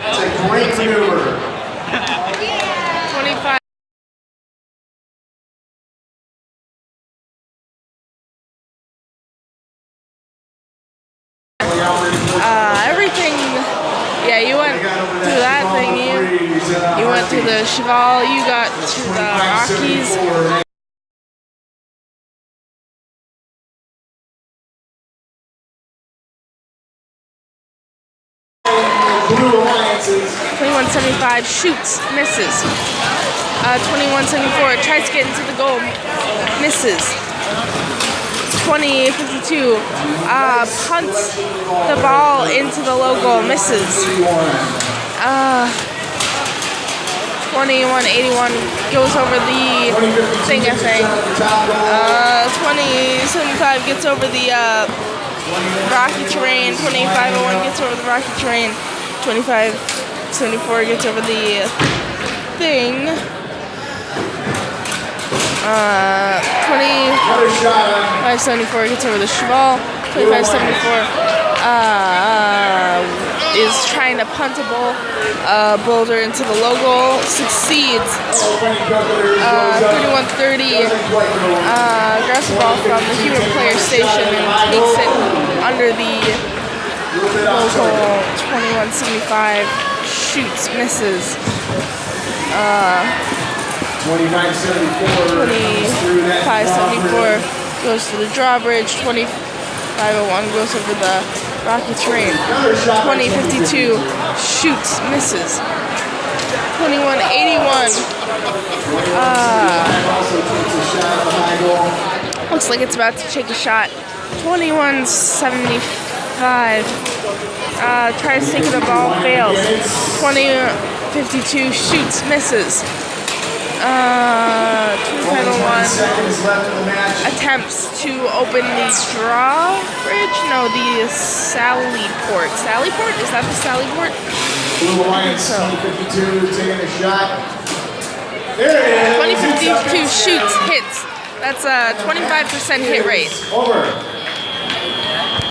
That's a great maneuver. 25. Uh, everything, yeah, you went to that thing, you, you went to the Cheval, you got to the Rockies. 2175 shoots, misses. Uh, 2174 tries to get into the goal, misses. 2052 uh, punts the ball into the low goal, misses. Uh, 2181 goes over the thing, I think. Uh, 2075 gets over the uh, rocky terrain. 2501 gets over the rocky terrain. 2574 gets over the thing. Uh, 2574 gets over the cheval. 2574 uh, is trying to punt a ball, uh, boulder into the low goal. Succeeds. Uh, 3130 uh, grabs the ball from the human player station and takes it under the local 2175 shoots, misses. Uh, 2574 goes to the drawbridge. 2501 goes over the rocky terrain. 2052 shoots, misses. 2181 uh, looks like it's about to take a shot. 2175 uh, tries to take the ball, fails. 2052 shoots, misses. Uh, 2501 attempts to open the drawbridge. No, the Sally Port. Sally Port? Is that the Sally Port? Blue Alliance so. 2052 taking a shot. There it is. 2052 shoots, hits. That's a 25% hit rate. Over.